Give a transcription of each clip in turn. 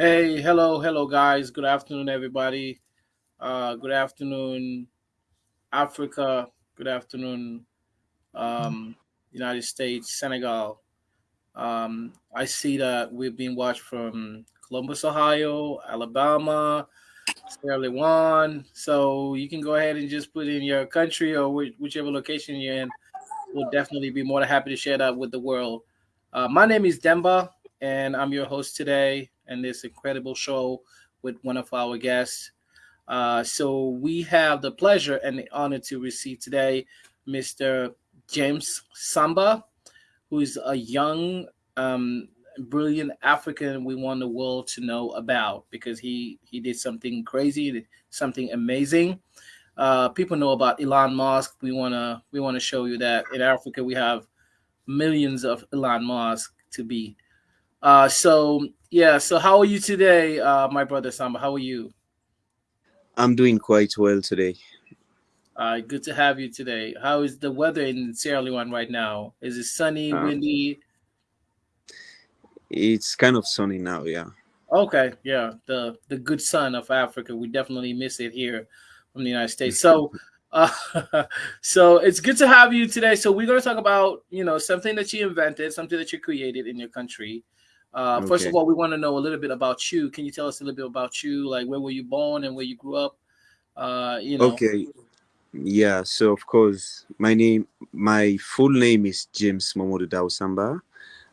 Hey, hello, hello, guys. Good afternoon, everybody. Uh, good afternoon, Africa. Good afternoon, um, United States, Senegal. Um, I see that we've been watched from Columbus, Ohio, Alabama, Sierra Leone. So you can go ahead and just put in your country or whi- whichever location you're in. We'll definitely be more than happy to share that with the world. Uh, my name is Demba, and I'm your host today in this incredible show with one of our guests. Uh, so we have the pleasure and the honor to receive today Mr. James Samba, who is a young, um, brilliant African we want the world to know about because he he did something crazy, something amazing. Uh, people know about Elon Musk. We wanna we wanna show you that in Africa we have millions of Elon Musk to be. Uh, so yeah. So how are you today, uh, my brother Samba? How are you? I'm doing quite well today. Uh, good to have you today. How is the weather in Sierra Leone right now? Is it sunny, Uh, windy? it's kind of sunny now, yeah. Okay, yeah, the the good sun of Africa. We definitely miss it here from the United States. So, uh, so it's good to have you today. So we're going to talk about you know something that you invented, something that you created in your country. Uh, first of all, we want to know a little bit about you. Can you tell us a little bit about you? Like where were you born and where you grew up? Uh, you know. Okay. Yeah, so of course, my name my full name is James Momodu Dausamba.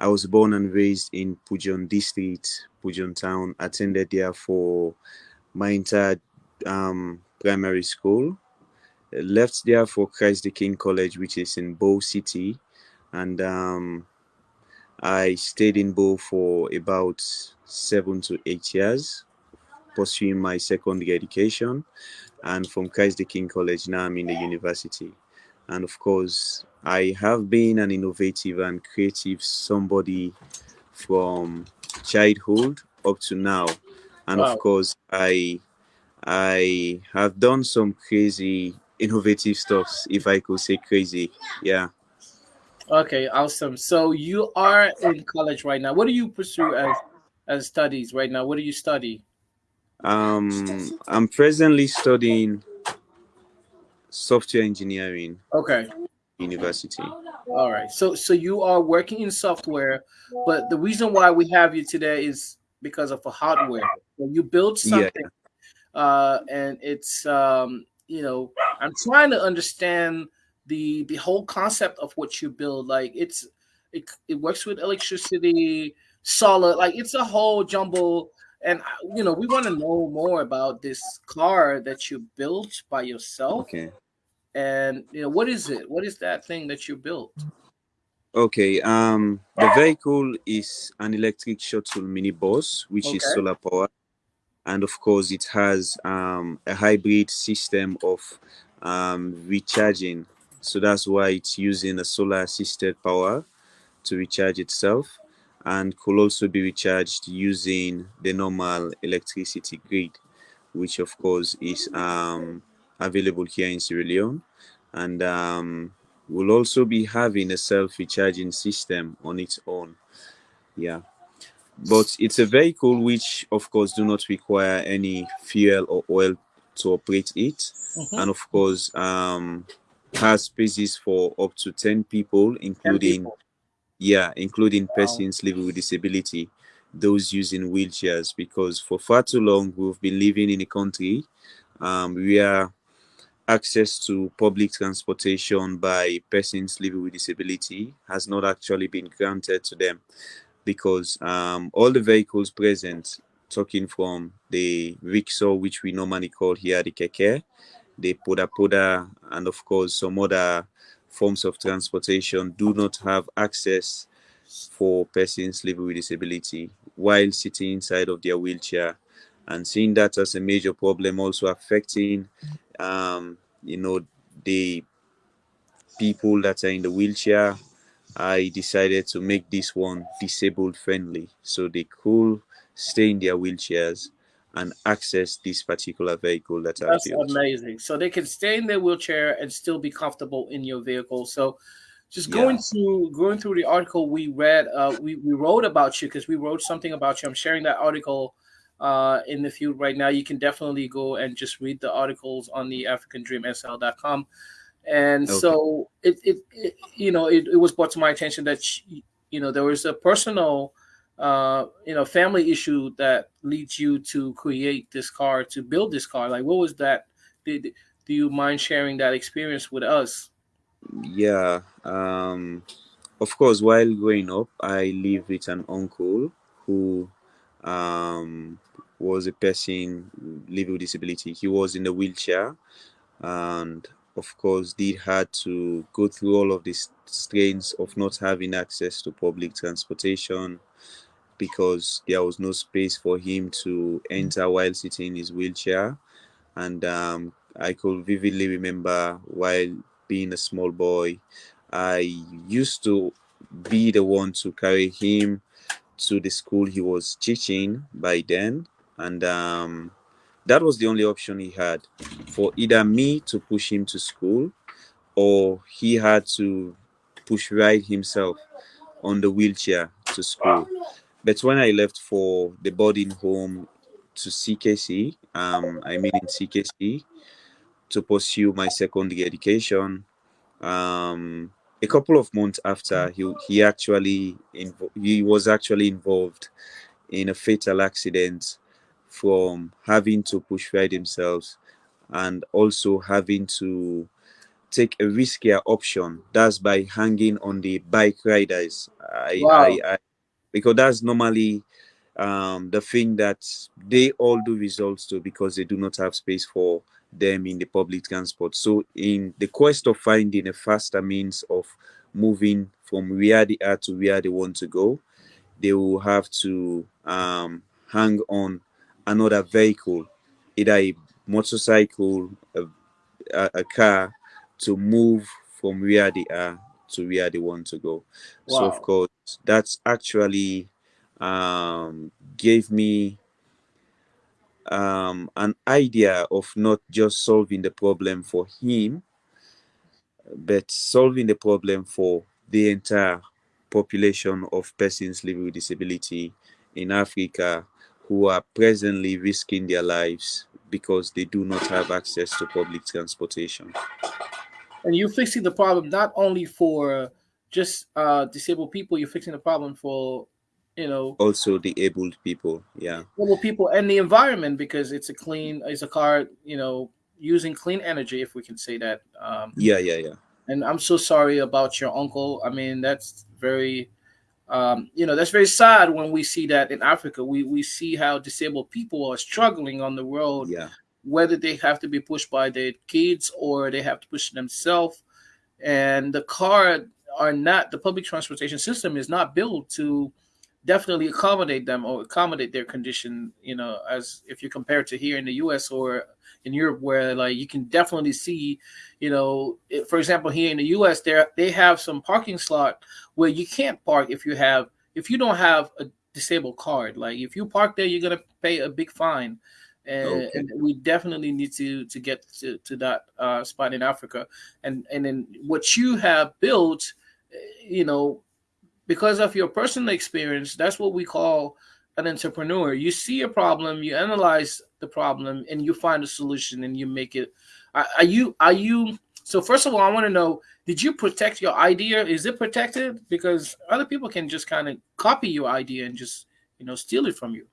I was born and raised in Pujehun district, Pujehun town, attended there for my entire um, primary school. Left there for Christ the King College, which is in Bo City, and um, I stayed in Bo for about seven to eight years, pursuing my secondary education. And from Christ the King College, now I'm in the university. And of course, I have been an innovative and creative somebody from childhood up to now. And of course, I I have done some crazy innovative stuffs, if I could say crazy. Yeah. Okay, awesome. So you are in college right now. What do you pursue as as studies right now? What do you study? Um I'm presently studying software engineering Okay. university. All right. So so you are working in software, but the reason why we have you today is because of a hardware. So you build Yeah. something uh and it's um you know, I'm trying to understand the the whole concept of what you build. Like it's it, it works with electricity, solid, like it's a whole jumble and uh, you know, we want to know more about this car that you built by yourself Okay. and you know, what is it? What is that thing that you built? Okay, um, the vehicle is an electric shuttle mini bus which is solar power, and of course, it has um, a hybrid system of um, recharging. So that's why it's using a solar assisted power to recharge itself, and could also be recharged using the normal electricity grid, which of course is um, available here in Sierra Leone, and um, will also be having a self-recharging system on its own. Yeah, but it's a vehicle which, of course, do not require any fuel or oil to operate it, Mhm. and of course, um, has spaces for up to ten people, 10 including people. yeah, including Wow. persons living with disability, those using wheelchairs, because for far too long we've been living in a country um, where access to public transportation by persons living with disability has not actually been granted to them because um, all the vehicles present, talking from the rickshaw, which we normally call here the keke, the poda poda, and of course some other forms of transportation, do not have access for persons living with disability while sitting inside of their wheelchair. And seeing that as a major problem also affecting um, you know the people that are in the wheelchair i decided to make this one disabled friendly so they could stay in their wheelchairs and access this particular vehicle that That's built amazing. So they can stay in their wheelchair and still be comfortable in your vehicle. So just Yeah. going through going through the article we read, uh, we we wrote about you because we wrote something about you. I'm sharing that article uh, in the field right now. You can definitely go and just read the articles on the AfricanDreamSL.com. And Okay. so it, it, it you know it, it was brought to my attention that sh- you know there was a personal uh, you know family issue that leads you to create this car to build this car. Like what was that? Did, do you mind sharing that experience with us? Yeah. Um, of course, while growing up, I lived with an uncle who um, was a person living with disability. He was in a wheelchair, and of course, did had to go through all of these strains of not having access to public transportation because there was no space for him to enter while sitting in his wheelchair. And um, I could vividly remember while being a small boy, I used to be the one to carry him to the school he was teaching by then. And um, that was the only option he had for either me to push him to school or he had to push right himself on the wheelchair to school. But when I left for the boarding home to CKC, um, I mean in CKC, to pursue my secondary education, um, a couple of months after he he actually he was actually involved in a fatal accident from having to push ride himself and also having to take a riskier option that's by hanging on the bike riders i Wow. i, I because that's normally um, the thing that they all do results to because they do not have space for them in the public transport. So, in the quest of finding a faster means of moving from where they are to where they want to go, they will have to um, hang on another vehicle, either a motorcycle, a, a, a car, to move from where they are to where they want to go. So, of course, that's actually um, gave me um, an idea of not just solving the problem for him, but solving the problem for the entire population of persons living with disability in Africa who are presently risking their lives because they do not have access to public transportation. And you're fixing the problem not only for just uh, disabled people, you're fixing the problem for, you know, Also, the abled people. Yeah. disabled people and the environment because it's a clean, it's a car, you know, using clean energy, if we can say that. Um, Yeah, yeah, yeah. and I'm so sorry about your uncle. I mean, that's very, um, you know, that's very sad when we see that in Africa. We we see how disabled people are struggling on the road, Yeah. Whether they have to be pushed by their kids or they have to push themselves. And the car are not the public transportation system is not built to definitely accommodate them or accommodate their condition. You know, as if you compare to here in the U.S. or in Europe, where like you can definitely see, you know, for example, here in the U.S., there they have some parking slot where you can't park if you have if you don't have a disabled card. Like if you park there, you're gonna pay a big fine. And, Okay. and we definitely need to to get to, to that uh, spot in Africa, and and then what you have built, eh, you know, because of your personal experience, that's what we call an entrepreneur. You see a problem, you analyze the problem, and you find a solution, and you make it. Are, are you? Are you? So first of all, I want to know: Did you protect your idea? Is it protected? Because other people can just kind of copy your idea and just you know steal it from you.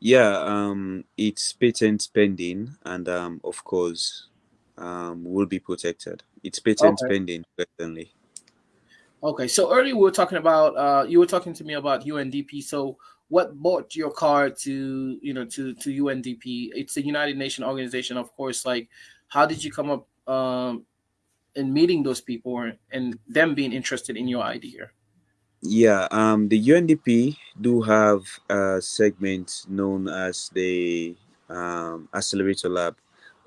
Yeah, um, it's patent pending, and um, of course, um, will be protected. It's patent Okay. pending presently. Okay. So earlier we were talking about uh, you were talking to me about UNDP. So what brought your car to you know to to UNDP? It's the United Nations organization, of course. Like, how did you come up um, in meeting those people and them being interested in your idea? Yeah, um, the UNDP do have a segment known as the um, Accelerator Lab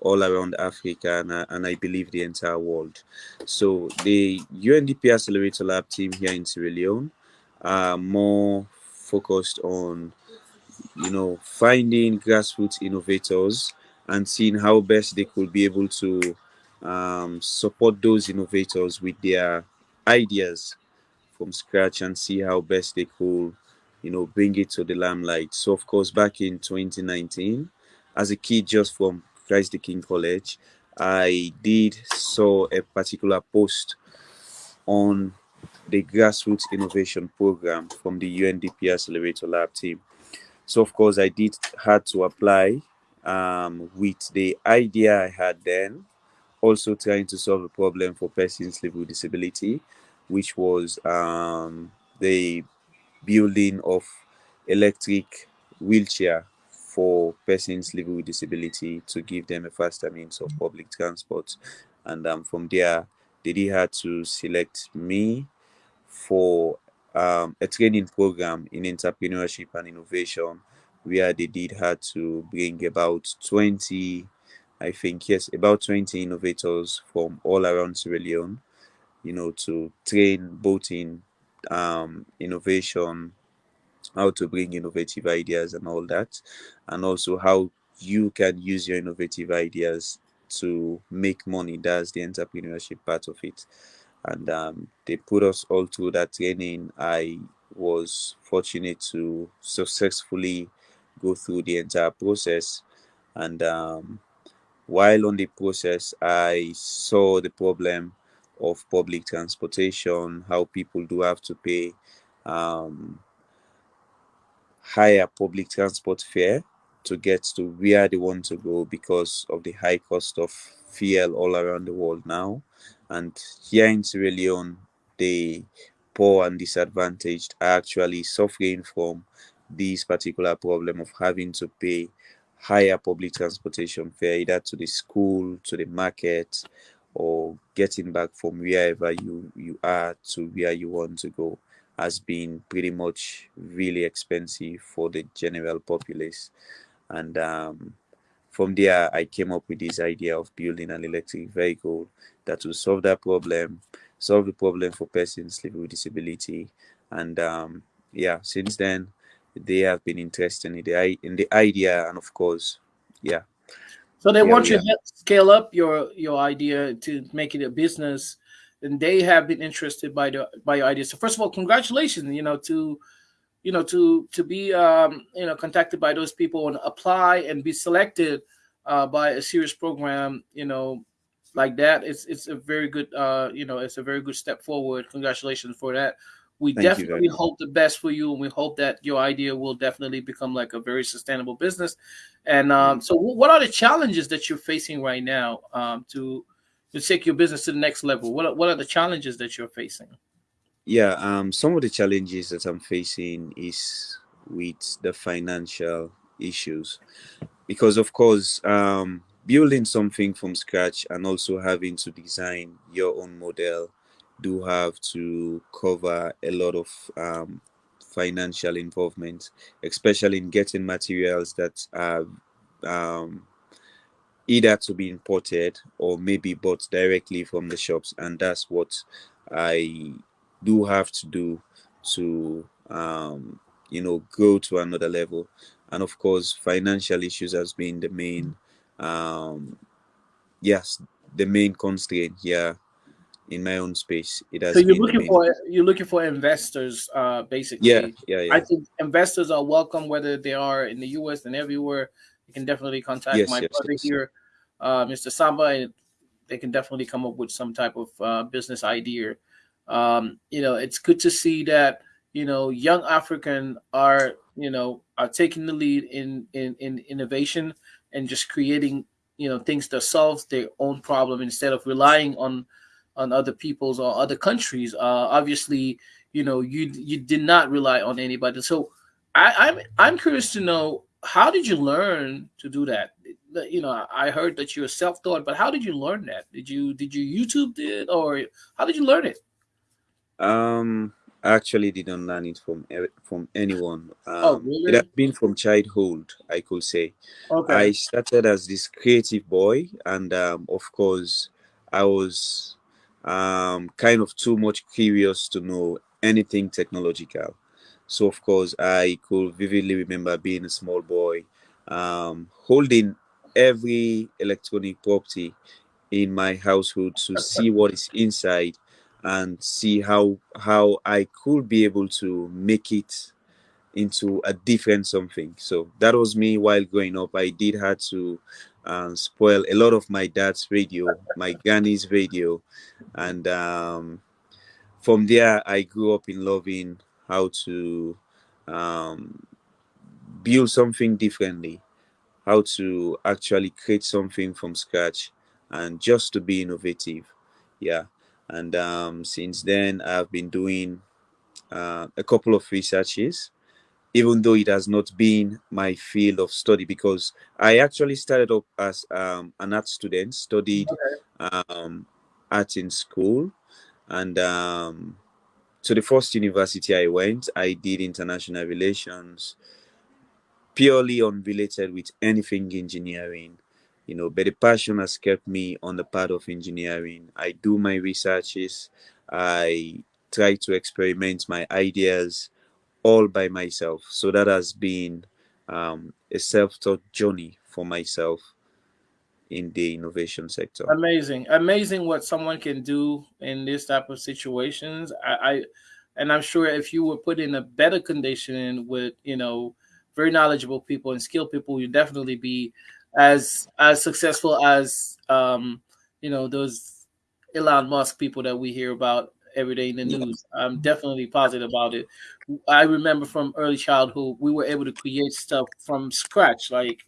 all around Africa and, uh, and I believe the entire world. So the UNDP Accelerator Lab team here in Sierra Leone are more focused on, you know, finding grassroots innovators and seeing how best they could be able to um, support those innovators with their ideas from scratch and see how best they could, you know, bring it to the limelight. So, of course, back in 2019, as a kid just from Christ the King College, I did saw a particular post on the grassroots innovation program from the UNDP Accelerator Lab team. So of course I did had to apply um, with the idea I had then, also trying to solve a problem for persons living with disability, which was um, the building of electric wheelchair for persons living with disability to give them a faster means of public transport. And um, from there, they did have to select me for um, a training program in entrepreneurship and innovation where they did had to bring about 20 i think yes about 20 innovators from all around sierra leone you know to train both in um, innovation how to bring innovative ideas and all that and also how you can use your innovative ideas to make money. That's the entrepreneurship part of it. And um, they put us all through that training. I was fortunate to successfully go through the entire process. And um, while on the process i saw the problem of public transportation how people do have to pay um, higher public transport fare to get to where they want to go because of the high cost of fuel all around the world now. And here in Sierra Leone, the poor and disadvantaged are actually suffering from this particular problem of having to pay higher public transportation fare either to the school, to the market, or getting back from wherever you, you are to where you want to go has been pretty much really expensive for the general populace. And um, from there, I came up with this idea of building an electric vehicle that will solve that problem, solve the problem for persons living with disability. And um, yeah, since then, they have been interested in the in the idea, and of course, yeah. So they want you to scale up your your idea to make it a business and they have been interested by the by your idea. So first of all, congratulations, you know, to you know to to be um, you know contacted by those people and apply and be selected uh, by a serious program, you know, like that. It's it's a very good uh, you know it's a very good step forward. Congratulations for that. We Thank definitely hope the best for you, and we hope that your idea will definitely become like a very sustainable business. And um, so, what are the challenges that you're facing right now um, to to take your business to the next level? What are, what are the challenges that you're facing? Yeah, um, some of the challenges that I'm facing is with the financial issues, because of course, um, building something from scratch and also having to design your own model do have to cover a lot of um, financial involvement, especially in getting materials that are um, either to be imported or maybe bought directly from the shops. And that's what i do have to do to um, you know go to another level. And of course financial issues has been the main um, yes the main constraint here in my own space it has so you're looking for you're looking for investors uh basically yeah, yeah yeah i think investors are welcome whether they are in the us and everywhere you can definitely contact yes, my yes, brother yes. here uh, Mr. Samba, and they can definitely come up with some type of uh, business idea. Um, you know, it's good to see that you know young African are you know are taking the lead in in, in innovation and just creating you know things that solve their own problem instead of relying on on other people's or other countries. Uh, obviously, you know you you did not rely on anybody. So I, I'm I'm curious to know how did you learn to do that? you know, I heard that you were self-taught, but how did you learn that? Did you did you YouTube it or how did you learn it? Um, I actually didn't learn it from from anyone. Oh, um, oh, really? It has been from childhood, I could say. Okay. I started as this creative boy, and um, of course, I was um, kind of too much curious to know anything technological. So, of course, I could vividly remember being a small boy, um, holding every electronic property in my household to see what is inside and see how how I could be able to make it into a different something. So that was me while growing up. I did had to um, spoil a lot of my dad's radio, my granny's radio, and um, from there I grew up in loving how to um, build something differently, how to actually create something from scratch, and just to be innovative. Yeah, and um, since then I've been doing uh, a couple of researches even though it has not been my field of study because I actually started up as um, an art student, studied um, art in school, and um, to the first university I went, I did international relations, purely unrelated with anything engineering. You know, but the passion has kept me on the path of engineering. I do my researches, I try to experiment my ideas all by myself. So that has been um, a self-taught journey for myself in the innovation sector. Amazing, amazing what someone can do in this type of situations. I, I and I'm sure if you were put in a better condition with you know very knowledgeable people and skilled people, you'd definitely be as as successful as um, you know those Elon Musk people that we hear about every day in the news. I'm definitely positive about it. I remember from early childhood, we were able to create stuff from scratch. Like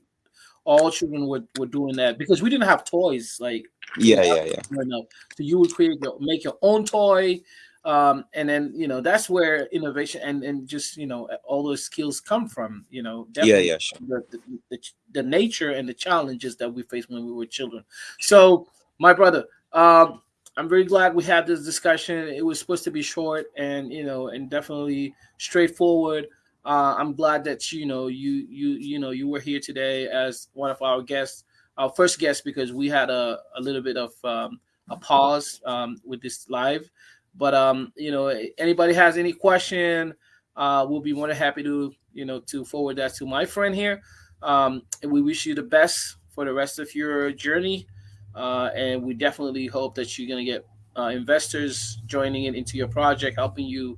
all children were, were doing that because we didn't have toys. Like yeah, yeah, yeah. Enough. So you would create your make your own toy. Um, and then you know that's where innovation and, and just you know all those skills come from you know yeah yeah sure. the, the, the, the nature and the challenges that we faced when we were children so my brother um, I'm very glad we had this discussion. It was supposed to be short and you know and definitely straightforward. Uh, I'm glad that you know you you you know you were here today as one of our guests, our first guest because we had a, a little bit of um, a pause um, with this live. But um, you know, anybody has any question, uh, we'll be more than happy to you know to forward that to my friend here. Um, and we wish you the best for the rest of your journey. Uh, and we definitely hope that you're going to get uh, investors joining it into your project, helping you,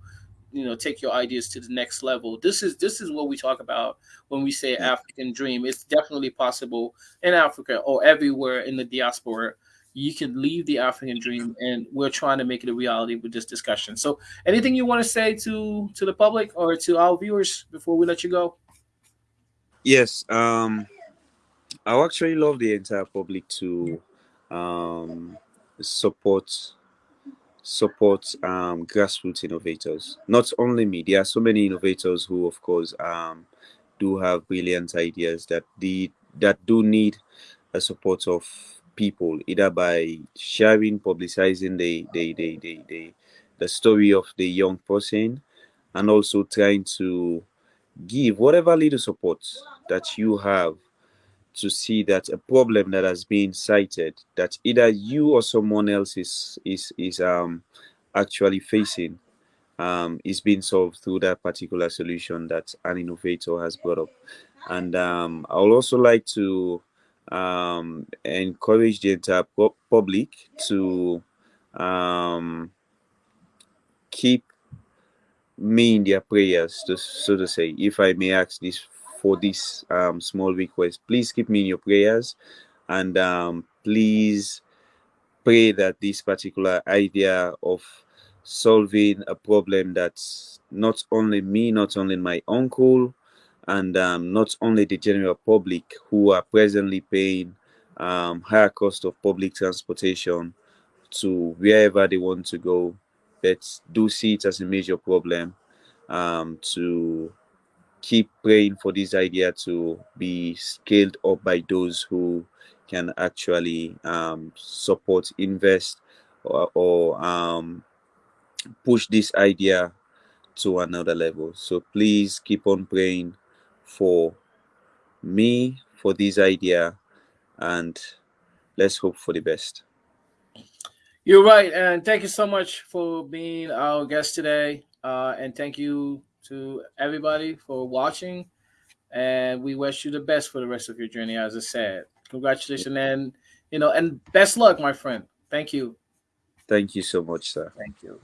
you know, take your ideas to the next level. This is this is what we talk about when we say African dream. It's definitely possible in Africa or everywhere in the diaspora. You can leave the African dream, and we're trying to make it a reality with this discussion. So, anything you want to say to to the public or to our viewers before we let you go? Yes, um, I actually love the entire public to um, support support um, grassroots innovators. Not only me, there are so many innovators who, of course, um, do have brilliant ideas that the that do need a support of people, either by sharing, publicizing the the the the, the, the story of the young person, and also trying to give whatever little support that you have to see that a problem that has been cited that either you or someone else is is is um actually facing um is being solved through that particular solution that an innovator has brought up. And um i would also like to um encourage the entire public to um keep me in their prayers to, so to say. If i may ask this for this um, small request. Please keep me in your prayers and um, please pray that this particular idea of solving a problem that's not only me, not only my uncle, and um, not only the general public who are presently paying um, higher cost of public transportation to wherever they want to go, but do see it as a major problem um, to keep praying for this idea to be scaled up by those who can actually um, support, invest, or, or um, push this idea to another level. So please keep on praying for me, for this idea, and let's hope for the best. You're right, and thank you so much for being our guest today. Uh, and thank you to everybody for watching. And we wish you the best for the rest of your journey, as I said. Congratulations and you know, and best luck, my friend. Thank you. Thank you so much, sir. Thank you.